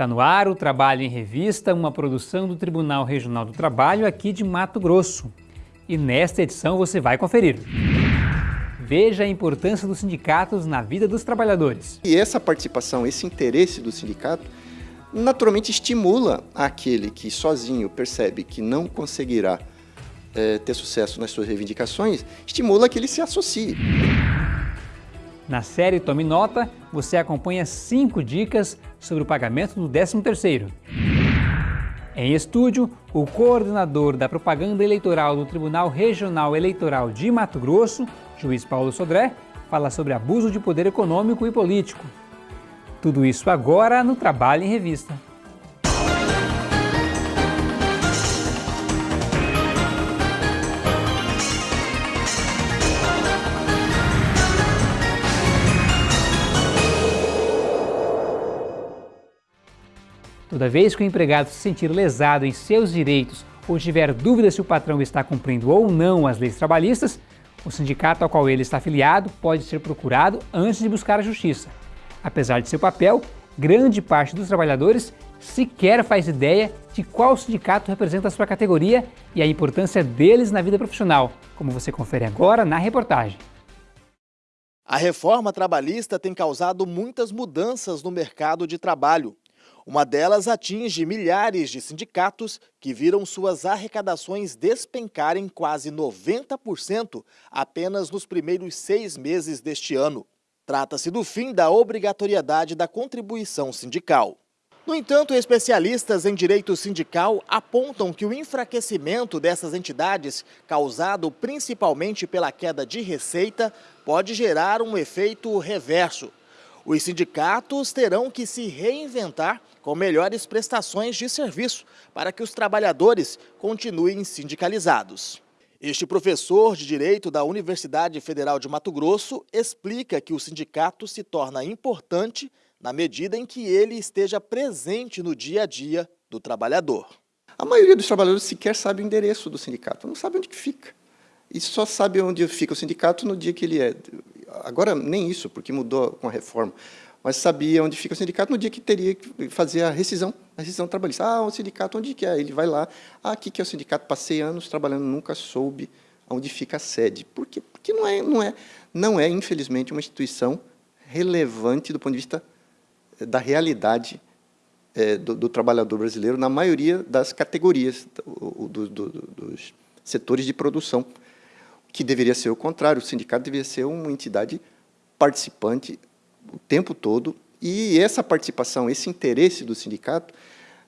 Está no ar o Trabalho em Revista, uma produção do Tribunal Regional do Trabalho aqui de Mato Grosso. E nesta edição você vai conferir. Veja a importância dos sindicatos na vida dos trabalhadores. E essa participação, esse interesse do sindicato, naturalmente estimula aquele que sozinho percebe que não conseguirá é, ter sucesso nas suas reivindicações, estimula que ele se associe. Na série Tome Nota, você acompanha cinco dicas sobre o pagamento do 13º. Em estúdio, o coordenador da propaganda eleitoral do Tribunal Regional Eleitoral de Mato Grosso, juiz Paulo Sodré, fala sobre abuso de poder econômico e político. Tudo isso agora no Trabalho em Revista. Toda vez que o empregado se sentir lesado em seus direitos ou tiver dúvida se o patrão está cumprindo ou não as leis trabalhistas, o sindicato ao qual ele está afiliado pode ser procurado antes de buscar a justiça. Apesar de seu papel, grande parte dos trabalhadores sequer faz ideia de qual sindicato representa a sua categoria e a importância deles na vida profissional, como você confere agora na reportagem. A reforma trabalhista tem causado muitas mudanças no mercado de trabalho. Uma delas atinge milhares de sindicatos que viram suas arrecadações despencarem quase 90% apenas nos primeiros seis meses deste ano. Trata-se do fim da obrigatoriedade da contribuição sindical. No entanto, especialistas em direito sindical apontam que o enfraquecimento dessas entidades, causado principalmente pela queda de receita, pode gerar um efeito reverso. Os sindicatos terão que se reinventar com melhores prestações de serviço para que os trabalhadores continuem sindicalizados. Este professor de Direito da Universidade Federal de Mato Grosso explica que o sindicato se torna importante na medida em que ele esteja presente no dia a dia do trabalhador. A maioria dos trabalhadores sequer sabe o endereço do sindicato, não sabe onde que fica. E só sabe onde fica o sindicato no dia que ele é agora nem isso, porque mudou com a reforma, mas sabia onde fica o sindicato no dia que teria que fazer a rescisão, a rescisão trabalhista. Ah, o sindicato, onde que é? Ele vai lá, ah, aqui que é o sindicato, passei anos trabalhando, nunca soube onde fica a sede. Por quê? Porque não é, não é, não é, infelizmente, uma instituição relevante do ponto de vista eh, da realidade é, do, do, trabalhador brasileiro na maioria das categorias do, do, dos setores de produção que deveria ser o contrário, o sindicato deveria ser uma entidade participante o tempo todo, e essa participação, esse interesse do sindicato,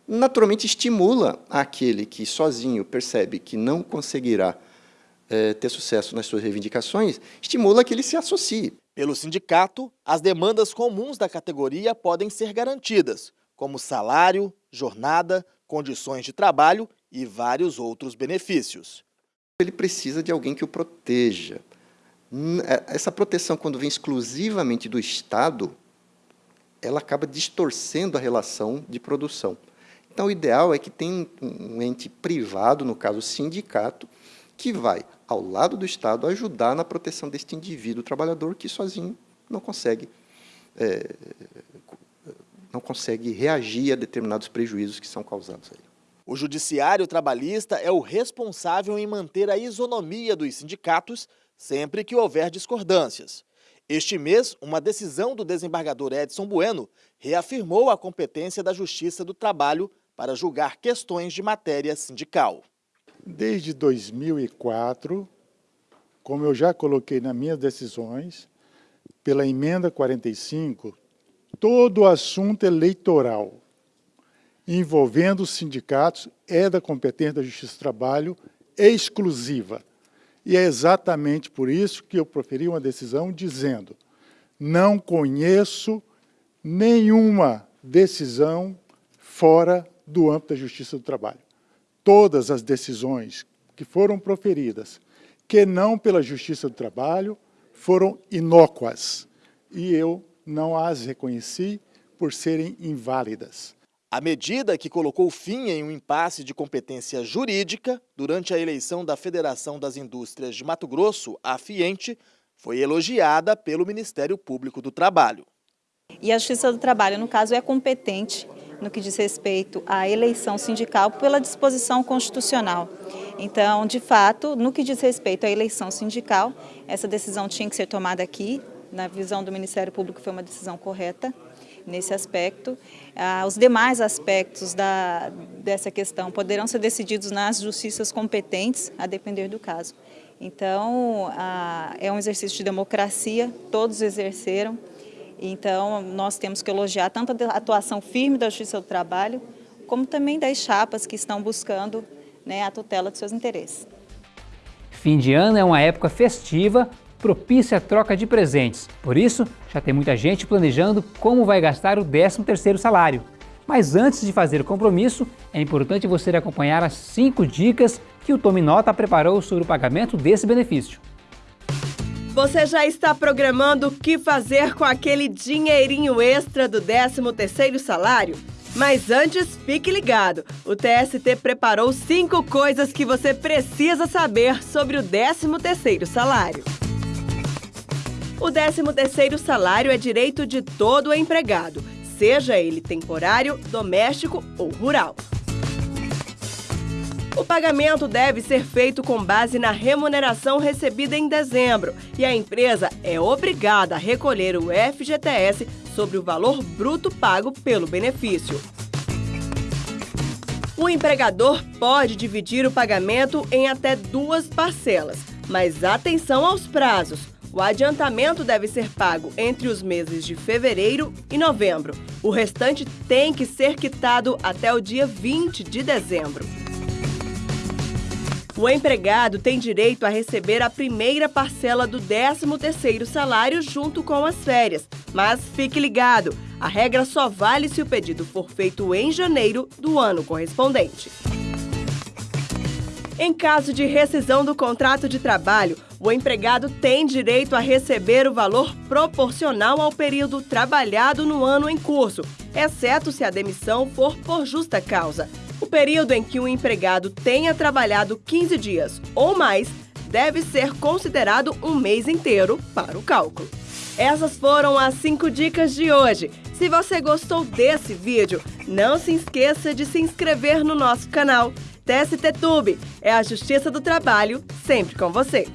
naturalmente estimula aquele que sozinho percebe que não conseguirá é, ter sucesso nas suas reivindicações, estimula que ele se associe. Pelo sindicato, as demandas comuns da categoria podem ser garantidas, como salário, jornada, condições de trabalho e vários outros benefícios ele precisa de alguém que o proteja. É, essa proteção, quando vem exclusivamente do Estado, ela acaba distorcendo a relação de produção. Então, o ideal é que tenha um ente privado, no caso sindicato, que vai, ao lado do Estado, ajudar na proteção deste indivíduo trabalhador que sozinho não consegue, é, não consegue reagir a determinados prejuízos que são causados a ele. O judiciário trabalhista é o responsável em manter a isonomia dos sindicatos sempre que houver discordâncias. Este mês, uma decisão do desembargador Edson Bueno reafirmou a competência da Justiça do Trabalho para julgar questões de matéria sindical. Desde 2004, como eu já coloquei nas minhas decisões, pela emenda 45, todo assunto eleitoral envolvendo os sindicatos é da competência da Justiça do Trabalho exclusiva. E é exatamente por isso que eu proferi uma decisão dizendo não conheço nenhuma decisão fora do âmbito da Justiça do Trabalho. Todas as decisões que foram proferidas, que não pela Justiça do Trabalho, foram inócuas. E eu não as reconheci por serem inválidas. A medida que colocou fim em um impasse de competência jurídica durante a eleição da Federação das Indústrias de Mato Grosso, a FIENTE, foi elogiada pelo Ministério Público do Trabalho. E a Justiça do Trabalho, no caso, é competente no que diz respeito à eleição sindical pela disposição constitucional. Então, de fato, no que diz respeito à eleição sindical, essa decisão tinha que ser tomada aqui, na visão do Ministério Público foi uma decisão correta nesse aspecto. Ah, os demais aspectos da, dessa questão poderão ser decididos nas justiças competentes, a depender do caso. Então, ah, é um exercício de democracia, todos exerceram, então nós temos que elogiar tanto a atuação firme da Justiça do Trabalho, como também das chapas que estão buscando né, a tutela de seus interesses. Fim de ano é uma época festiva, propícia a troca de presentes. Por isso, já tem muita gente planejando como vai gastar o 13º salário. Mas antes de fazer o compromisso, é importante você acompanhar as 5 dicas que o Tome Nota preparou sobre o pagamento desse benefício. Você já está programando o que fazer com aquele dinheirinho extra do 13º salário? Mas antes, fique ligado. O TST preparou cinco coisas que você precisa saber sobre o 13º salário. O 13º salário é direito de todo empregado, seja ele temporário, doméstico ou rural. O pagamento deve ser feito com base na remuneração recebida em dezembro e a empresa é obrigada a recolher o FGTS sobre o valor bruto pago pelo benefício. O empregador pode dividir o pagamento em até duas parcelas, mas atenção aos prazos. O adiantamento deve ser pago entre os meses de fevereiro e novembro. O restante tem que ser quitado até o dia 20 de dezembro. O empregado tem direito a receber a primeira parcela do 13º salário junto com as férias. Mas fique ligado, a regra só vale se o pedido for feito em janeiro do ano correspondente. Em caso de rescisão do contrato de trabalho, o empregado tem direito a receber o valor proporcional ao período trabalhado no ano em curso, exceto se a demissão for por justa causa. O período em que o empregado tenha trabalhado 15 dias ou mais deve ser considerado um mês inteiro para o cálculo. Essas foram as 5 dicas de hoje. Se você gostou desse vídeo, não se esqueça de se inscrever no nosso canal. TST Tube é a Justiça do Trabalho sempre com você.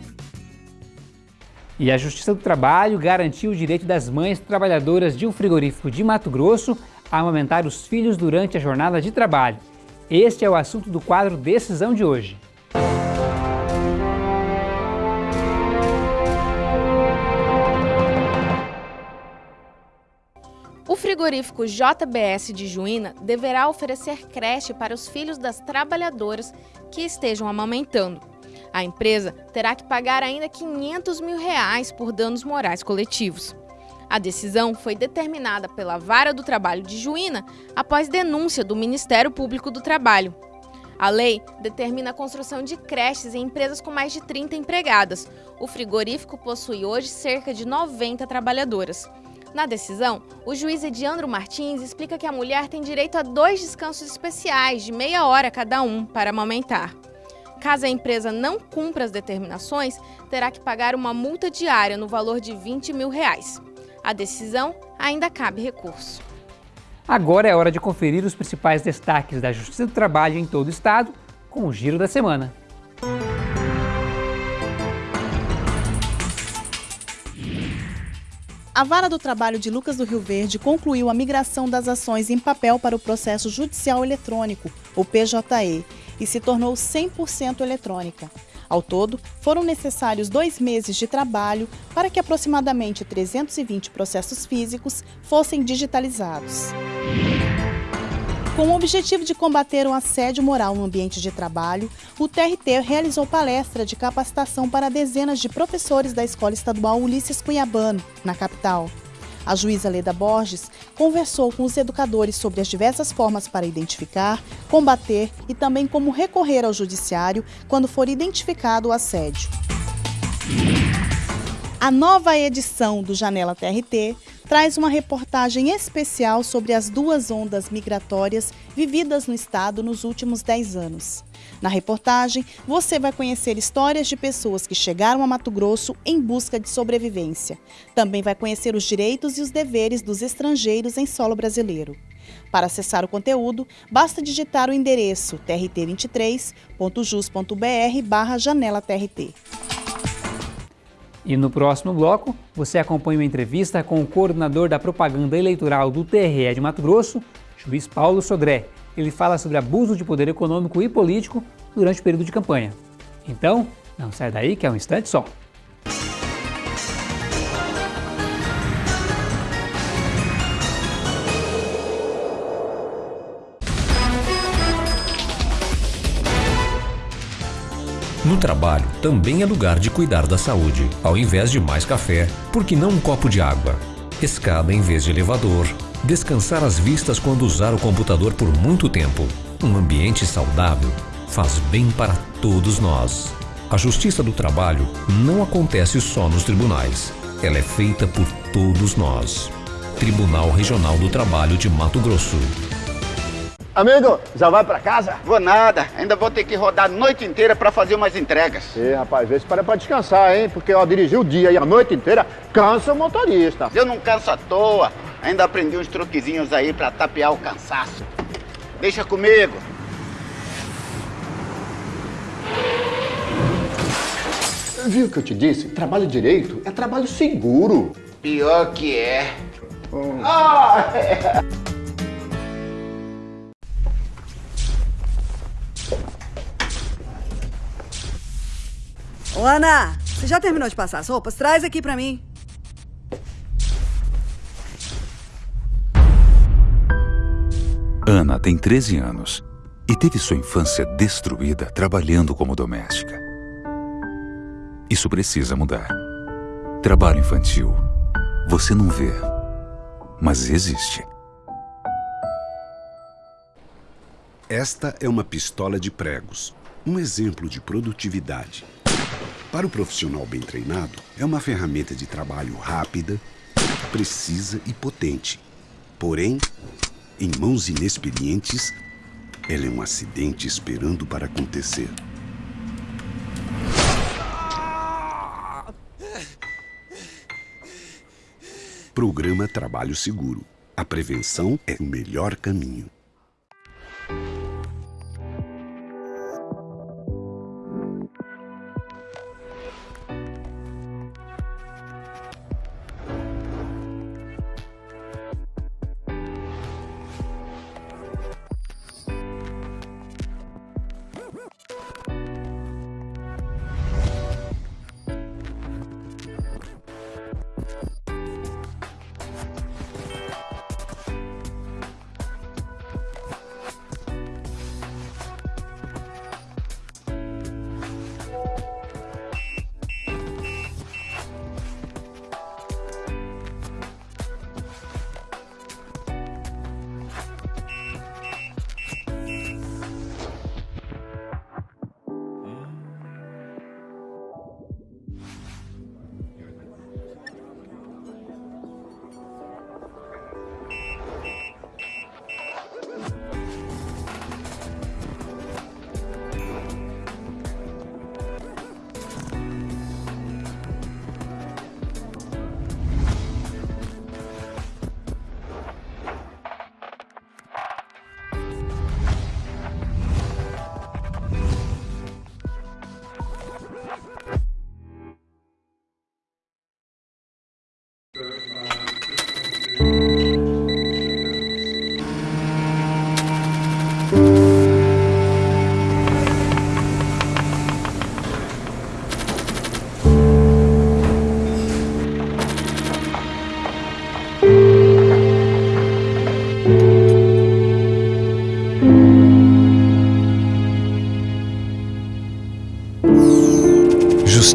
E a Justiça do Trabalho garantiu o direito das mães trabalhadoras de um frigorífico de Mato Grosso a amamentar os filhos durante a jornada de trabalho. Este é o assunto do quadro Decisão de hoje. Frigorífico JBS de Juína deverá oferecer creche para os filhos das trabalhadoras que estejam amamentando. A empresa terá que pagar ainda 500 mil reais por danos morais coletivos. A decisão foi determinada pela Vara do Trabalho de Juína após denúncia do Ministério Público do Trabalho. A lei determina a construção de creches em empresas com mais de 30 empregadas. O frigorífico possui hoje cerca de 90 trabalhadoras. Na decisão, o juiz Ediandro Martins explica que a mulher tem direito a dois descansos especiais de meia hora cada um para amamentar. Caso a empresa não cumpra as determinações, terá que pagar uma multa diária no valor de 20 mil reais. A decisão ainda cabe recurso. Agora é hora de conferir os principais destaques da Justiça do Trabalho em todo o estado com o Giro da Semana. A Vara do Trabalho de Lucas do Rio Verde concluiu a migração das ações em papel para o processo judicial eletrônico, o PJE, e se tornou 100% eletrônica. Ao todo, foram necessários dois meses de trabalho para que aproximadamente 320 processos físicos fossem digitalizados. Com o objetivo de combater o assédio moral no ambiente de trabalho, o TRT realizou palestra de capacitação para dezenas de professores da Escola Estadual Ulisses Cunhabano, na capital. A juíza Leda Borges conversou com os educadores sobre as diversas formas para identificar, combater e também como recorrer ao judiciário quando for identificado o assédio. A nova edição do Janela TRT traz uma reportagem especial sobre as duas ondas migratórias vividas no estado nos últimos 10 anos. Na reportagem, você vai conhecer histórias de pessoas que chegaram a Mato Grosso em busca de sobrevivência. Também vai conhecer os direitos e os deveres dos estrangeiros em solo brasileiro. Para acessar o conteúdo, basta digitar o endereço trt23.jus.br barra janela TRT. E no próximo bloco, você acompanha uma entrevista com o coordenador da propaganda eleitoral do TRE de Mato Grosso, juiz Paulo Sodré. Ele fala sobre abuso de poder econômico e político durante o período de campanha. Então, não sai daí que é um instante só. No trabalho, também é lugar de cuidar da saúde. Ao invés de mais café, por que não um copo de água? Escada em vez de elevador. Descansar as vistas quando usar o computador por muito tempo. Um ambiente saudável faz bem para todos nós. A justiça do trabalho não acontece só nos tribunais. Ela é feita por todos nós. Tribunal Regional do Trabalho de Mato Grosso. Amigo, já vai pra casa? Vou nada, ainda vou ter que rodar a noite inteira pra fazer umas entregas. Ih, rapaz, vê se para pra descansar, hein? Porque ó, dirigir o dia e a noite inteira cansa o motorista. Eu não canso à toa, ainda aprendi uns truquezinhos aí pra tapear o cansaço. Deixa comigo. Viu o que eu te disse? Trabalho direito é trabalho seguro. Pior que é. Hum. Ah, é. Ô, Ana, você já terminou de passar as roupas? Traz aqui pra mim. Ana tem 13 anos e teve sua infância destruída trabalhando como doméstica. Isso precisa mudar. Trabalho infantil. Você não vê, mas existe. Esta é uma pistola de pregos, um exemplo de produtividade. Para o profissional bem treinado, é uma ferramenta de trabalho rápida, precisa e potente. Porém, em mãos inexperientes, ela é um acidente esperando para acontecer. Programa Trabalho Seguro. A prevenção é o melhor caminho.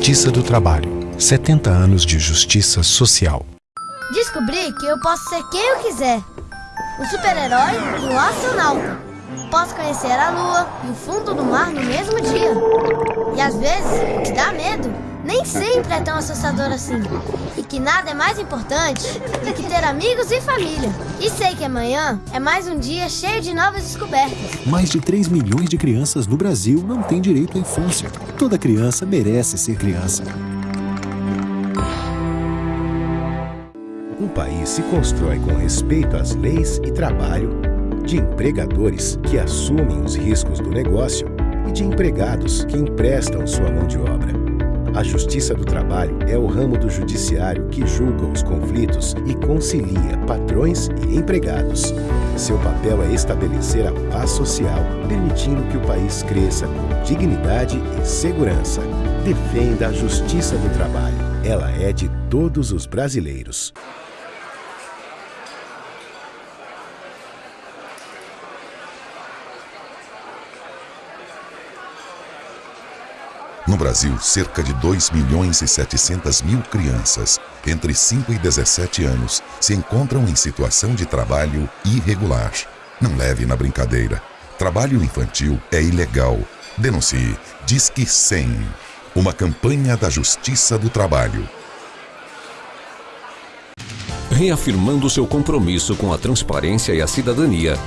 Justiça do Trabalho. 70 anos de justiça social. Descobri que eu posso ser quem eu quiser. Um super-herói e um astronauta. Posso conhecer a lua e o fundo do mar no mesmo dia. E às vezes, o que dá medo nem sempre é tão assustador assim. E que nada é mais importante do que ter amigos e família. E sei que amanhã é mais um dia cheio de novas descobertas. Mais de 3 milhões de crianças no Brasil não têm direito à infância. Toda criança merece ser criança. Um país se constrói com respeito às leis e trabalho, de empregadores que assumem os riscos do negócio e de empregados que emprestam sua mão de obra. A Justiça do Trabalho é o ramo do judiciário que julga os conflitos e concilia patrões e empregados. Seu papel é estabelecer a paz social, permitindo que o país cresça com dignidade e segurança. Defenda a Justiça do Trabalho. Ela é de todos os brasileiros. No Brasil, cerca de 2 milhões e 700 mil crianças entre 5 e 17 anos se encontram em situação de trabalho irregular. Não leve na brincadeira. Trabalho infantil é ilegal. Denuncie. Disque 100. Uma campanha da Justiça do Trabalho. Reafirmando seu compromisso com a transparência e a cidadania,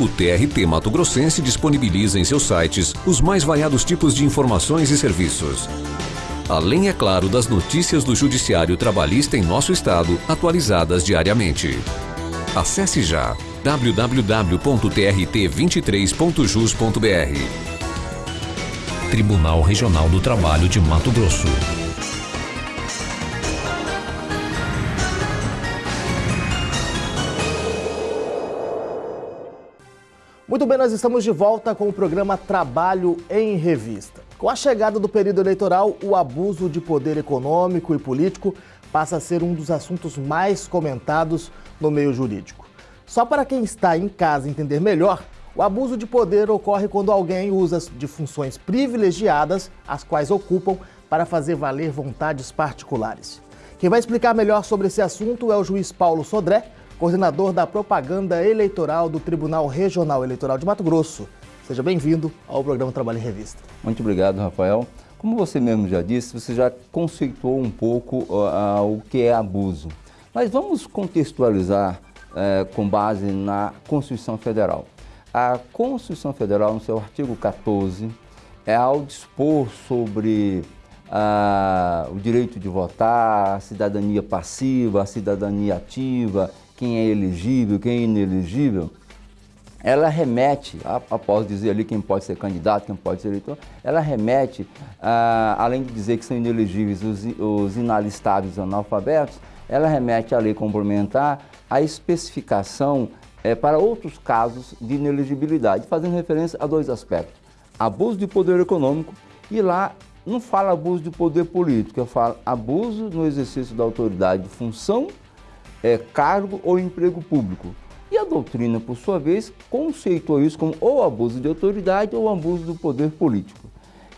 o TRT Mato Grossense disponibiliza em seus sites os mais variados tipos de informações e serviços. Além, é claro, das notícias do Judiciário Trabalhista em nosso estado, atualizadas diariamente. Acesse já www.trt23.jus.br. Tribunal Regional do Trabalho de Mato Grosso. Muito bem, nós estamos de volta com o programa Trabalho em Revista. Com a chegada do período eleitoral, o abuso de poder econômico e político passa a ser um dos assuntos mais comentados no meio jurídico. Só para quem está em casa entender melhor, o abuso de poder ocorre quando alguém usa de funções privilegiadas, as quais ocupam, para fazer valer vontades particulares. Quem vai explicar melhor sobre esse assunto é o juiz Paulo Sodré, coordenador da propaganda eleitoral do Tribunal Regional Eleitoral de Mato Grosso. Seja bem-vindo ao programa Trabalho em Revista. Muito obrigado, Rafael. Como você mesmo já disse, você já conceituou um pouco uh, o que é abuso. Mas vamos contextualizar uh, com base na Constituição Federal. A Constituição Federal, no seu artigo 14, é ao dispor sobre uh, o direito de votar, a cidadania passiva, a cidadania ativa quem é elegível, quem é inelegível, ela remete, após dizer ali quem pode ser candidato, quem pode ser eleitor, ela remete, ah, além de dizer que são inelegíveis os, os inalistáveis analfabetos, ela remete à lei complementar a especificação é, para outros casos de inelegibilidade, fazendo referência a dois aspectos. Abuso de poder econômico e lá não fala abuso de poder político, eu falo abuso no exercício da autoridade de função é, cargo ou emprego público. E a doutrina, por sua vez, conceitou isso como ou abuso de autoridade ou abuso do poder político.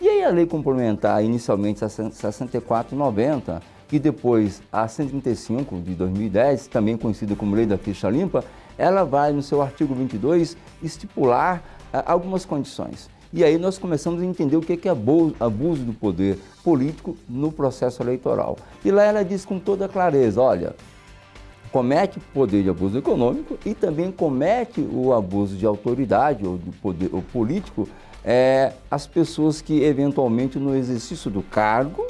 E aí a lei complementar, inicialmente a 6490, e depois a 135 de 2010, também conhecida como Lei da Ficha Limpa, ela vai, no seu artigo 22, estipular ah, algumas condições. E aí nós começamos a entender o que é abuso, abuso do poder político no processo eleitoral. E lá ela diz com toda clareza, olha, comete poder de abuso econômico e também comete o abuso de autoridade ou de poder ou político é, as pessoas que eventualmente no exercício do cargo,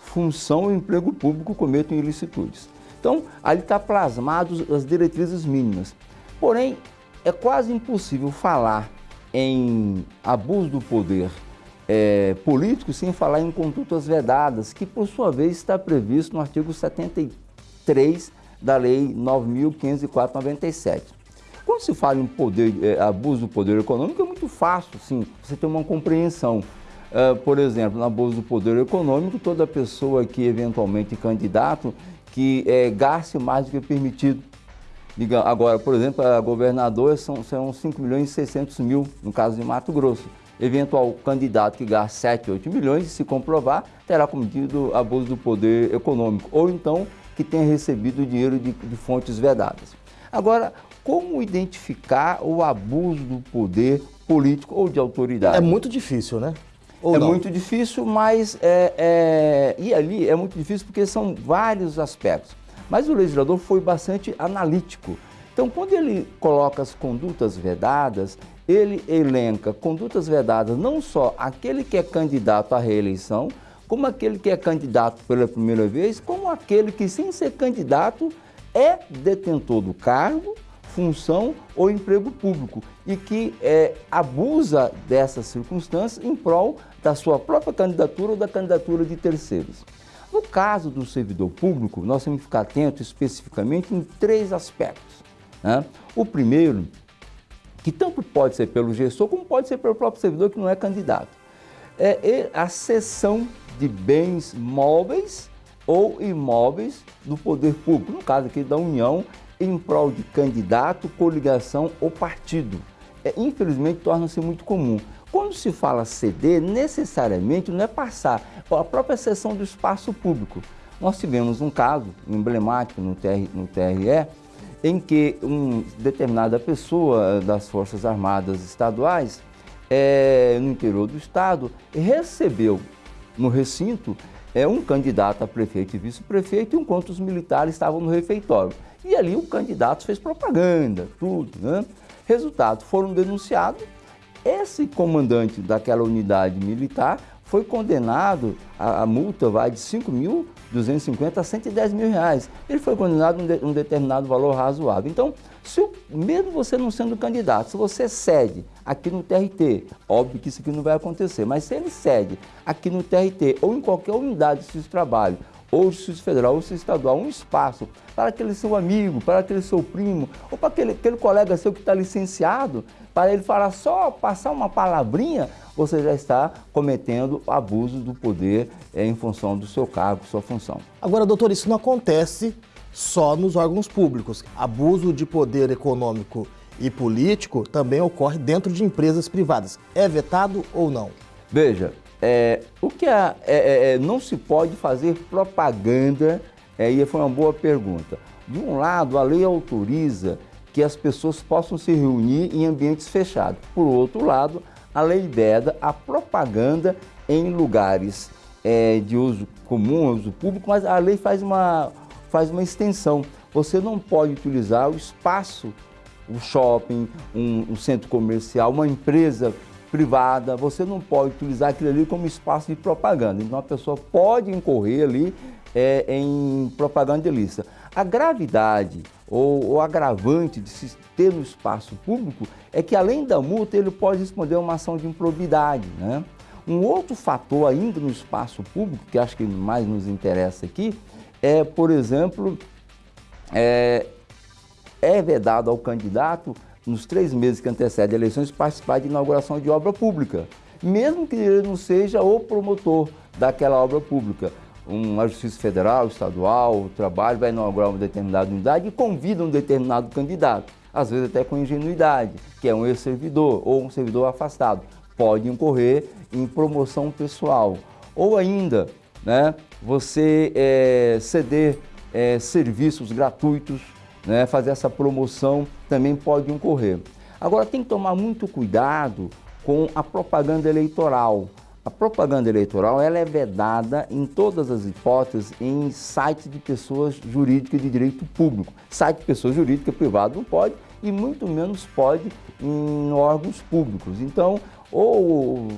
função ou emprego público cometem ilicitudes. Então, ali está plasmado as diretrizes mínimas. Porém, é quase impossível falar em abuso do poder é, político sem falar em condutas vedadas, que por sua vez está previsto no artigo 73 da Lei 9.504/97. Quando se fala em poder, é, abuso do poder econômico, é muito fácil, sim, você ter uma compreensão. Uh, por exemplo, no abuso do poder econômico, toda pessoa que eventualmente candidato que é, gaste mais do que permitido. Diga, agora, por exemplo, a governadora são, são 5 milhões e 600 mil, no caso de Mato Grosso. Eventual candidato que gaste 7, 8 milhões, se comprovar, terá cometido abuso do poder econômico. Ou então que tenha recebido dinheiro de, de fontes vedadas. Agora, como identificar o abuso do poder político ou de autoridade? É muito difícil, né? Ou é não? muito difícil, mas é, é, e ali é muito difícil porque são vários aspectos. Mas o legislador foi bastante analítico. Então, quando ele coloca as condutas vedadas, ele elenca condutas vedadas não só aquele que é candidato à reeleição, como aquele que é candidato pela primeira vez, como aquele que, sem ser candidato, é detentor do cargo, função ou emprego público e que é, abusa dessas circunstâncias em prol da sua própria candidatura ou da candidatura de terceiros. No caso do servidor público, nós temos que ficar atentos especificamente em três aspectos. Né? O primeiro, que tanto pode ser pelo gestor como pode ser pelo próprio servidor que não é candidato, é a cessão de bens móveis ou imóveis do poder público, no caso aqui da União, em prol de candidato, coligação ou partido. É, infelizmente, torna-se muito comum. Quando se fala ceder, necessariamente não é passar a própria sessão do espaço público. Nós tivemos um caso emblemático no, TR, no TRE, em que uma determinada pessoa das Forças Armadas Estaduais, é, no interior do estado, recebeu no recinto é, um candidato a prefeito e vice-prefeito, enquanto os militares estavam no refeitório. E ali o candidato fez propaganda, tudo. Né? Resultado, foram denunciados. Esse comandante daquela unidade militar foi condenado, a, a multa vai de 5.250 a 110 mil reais. Ele foi condenado a um, de, um determinado valor razoável. Então, se, mesmo você não sendo candidato, se você cede aqui no TRT, óbvio que isso aqui não vai acontecer, mas se ele cede aqui no TRT ou em qualquer unidade de trabalho, ou Justiça Federal ou Justiça Estadual, um espaço para aquele seu amigo, para aquele seu primo, ou para aquele, aquele colega seu que está licenciado, para ele falar só, passar uma palavrinha, você já está cometendo abuso do poder é, em função do seu cargo, sua função. Agora, doutor, isso não acontece só nos órgãos públicos. Abuso de poder econômico e político também ocorre dentro de empresas privadas. É vetado ou não? Veja, é, o que é, é, é, não se pode fazer propaganda, é, e foi uma boa pergunta. De um lado, a lei autoriza que as pessoas possam se reunir em ambientes fechados. Por outro lado, a lei veda a propaganda em lugares é, de uso comum, uso público, mas a lei faz uma, faz uma extensão. Você não pode utilizar o espaço, o shopping, um, um centro comercial, uma empresa privada, você não pode utilizar aquilo ali como espaço de propaganda. Então a pessoa pode incorrer ali é, em propaganda ilícita. A gravidade ou o agravante de se ter no espaço público é que além da multa ele pode responder a uma ação de improbidade. Né? Um outro fator ainda no espaço público, que acho que mais nos interessa aqui, é, por exemplo, é, é vedado ao candidato nos três meses que antecedem eleições, participar de inauguração de obra pública, mesmo que ele não seja o promotor daquela obra pública. Uma Justiça Federal, Estadual, o trabalho vai inaugurar uma determinada unidade e convida um determinado candidato, às vezes até com ingenuidade, que é um ex-servidor ou um servidor afastado. Pode incorrer em promoção pessoal. Ou ainda, né, você é, ceder é, serviços gratuitos né, fazer essa promoção também pode ocorrer. Agora tem que tomar muito cuidado com a propaganda eleitoral. A propaganda eleitoral ela é vedada em todas as hipóteses em sites de pessoas jurídicas de direito público. Site de pessoa jurídica privada não pode e muito menos pode em órgãos públicos. Então, ou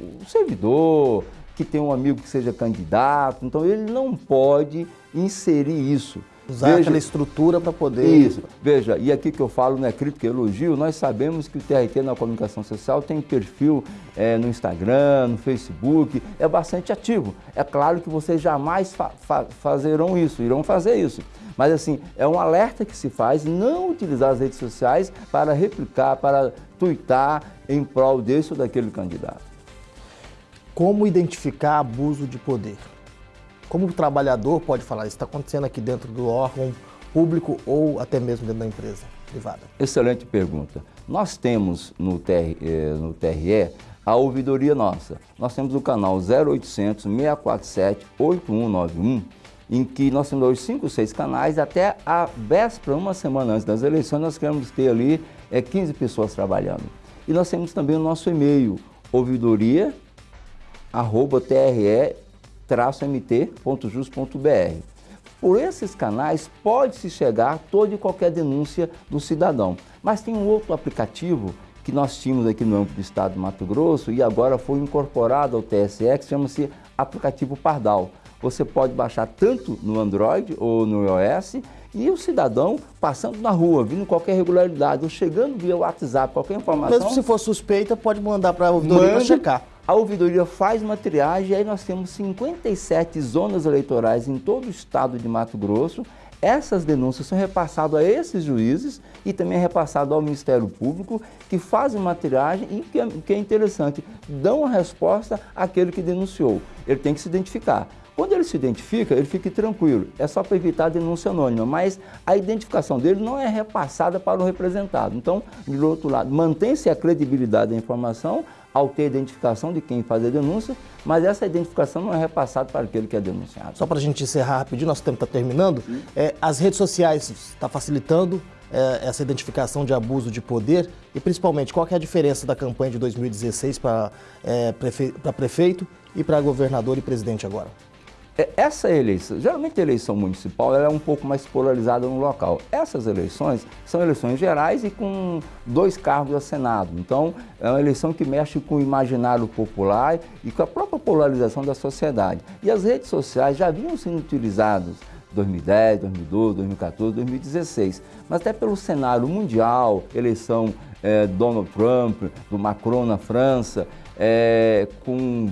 o servidor que tem um amigo que seja candidato, então ele não pode inserir isso. Usar Veja, aquela estrutura para poder... Isso. Veja, e aqui que eu falo não é crítica, é elogio, nós sabemos que o TRT na comunicação social tem perfil é, no Instagram, no Facebook, é bastante ativo. É claro que vocês jamais fa fa fazerão isso, irão fazer isso. Mas assim, é um alerta que se faz não utilizar as redes sociais para replicar, para tuitar em prol desse ou daquele candidato. Como identificar abuso de poder? Como o trabalhador pode falar, isso está acontecendo aqui dentro do órgão público ou até mesmo dentro da empresa privada? Excelente pergunta. Nós temos no, TR, eh, no TRE a ouvidoria nossa. Nós temos o canal 0800 647 8191, em que nós temos hoje 5, 6 canais, até a véspera, uma semana antes das eleições, nós queremos ter ali é, 15 pessoas trabalhando. E nós temos também o nosso e-mail, ouvidoria, arroba, TRE, mt.jus.br. Por esses canais pode-se chegar toda e qualquer denúncia do cidadão. Mas tem um outro aplicativo que nós tínhamos aqui no âmbito do estado de Mato Grosso e agora foi incorporado ao TSE, que chama-se aplicativo Pardal. você pode baixar tanto no Android ou no iOS e o cidadão passando na rua, vindo qualquer irregularidade, ou chegando via WhatsApp, qualquer informação... Mesmo se for suspeita, pode mandar para a ouvidoria para checar. A ouvidoria faz uma triagem e aí nós temos 57 zonas eleitorais em todo o estado de Mato Grosso. Essas denúncias são repassadas a esses juízes e também é repassado ao Ministério Público, que fazem uma triagem e, que é, que é interessante, dão a resposta àquele que denunciou. Ele tem que se identificar. Quando ele se identifica, ele fica tranquilo, é só para evitar a denúncia anônima, mas a identificação dele não é repassada para o representado. Então, do outro lado, mantém-se a credibilidade da informação ao ter identificação de quem faz a denúncia, mas essa identificação não é repassada para aquele que é denunciado. Só para a gente encerrar rapidinho, nosso tempo está terminando, é, as redes sociais estão tá facilitando é, essa identificação de abuso de poder e principalmente qual é a diferença da campanha de 2016 para é, prefe prefeito e para governador e presidente agora? É, essa eleição, geralmente a eleição municipal é um pouco mais polarizada no local. Essas eleições são eleições gerais e com dois cargos a Senado. Então, é uma eleição que mexe com o imaginário popular e com a própria polarização da sociedade. E as redes sociais já vinham sendo utilizadas 2010, 2012, 2014, 2016. Mas até pelo cenário mundial, eleição é, Donald Trump, do Macron na França, é, com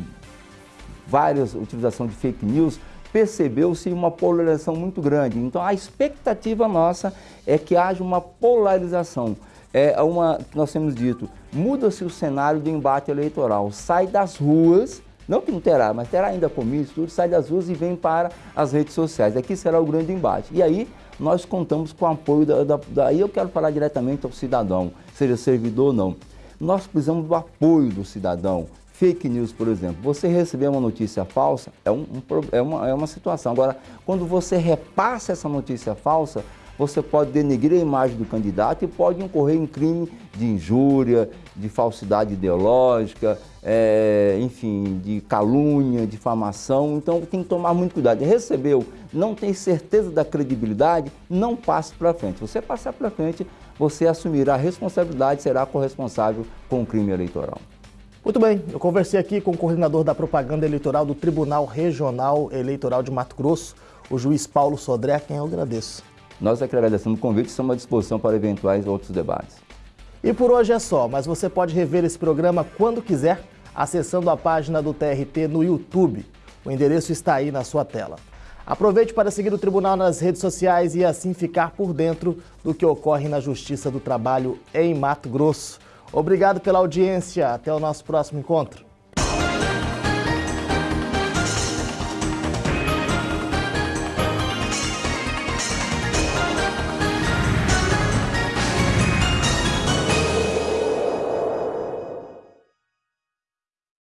várias utilização de fake news, percebeu-se uma polarização muito grande. Então a expectativa nossa é que haja uma polarização. É uma que nós temos dito, muda-se o cenário do embate eleitoral, sai das ruas, não que não terá, mas terá ainda comício, tudo, sai das ruas e vem para as redes sociais. Aqui será o grande embate. E aí nós contamos com o apoio da, da, eu quero falar diretamente ao cidadão, seja servidor ou não. Nós precisamos do apoio do cidadão, Fake news, por exemplo, você receber uma notícia falsa é, um, um, é, uma, é uma situação. Agora, quando você repassa essa notícia falsa, você pode denegrir a imagem do candidato e pode incorrer em crime de injúria, de falsidade ideológica, é, enfim, de calúnia, difamação. Então tem que tomar muito cuidado. Recebeu, não tem certeza da credibilidade, não passe para frente. Você passar para frente, você assumirá a responsabilidade será corresponsável com o crime eleitoral. Muito bem, eu conversei aqui com o coordenador da propaganda eleitoral do Tribunal Regional Eleitoral de Mato Grosso, o juiz Paulo Sodré, a quem eu agradeço. Nós é que agradecemos o convite e estamos à disposição para eventuais outros debates. E por hoje é só, mas você pode rever esse programa quando quiser, acessando a página do TRT no YouTube. O endereço está aí na sua tela. Aproveite para seguir o Tribunal nas redes sociais e assim ficar por dentro do que ocorre na Justiça do Trabalho em Mato Grosso. Obrigado pela audiência. Até o nosso próximo encontro.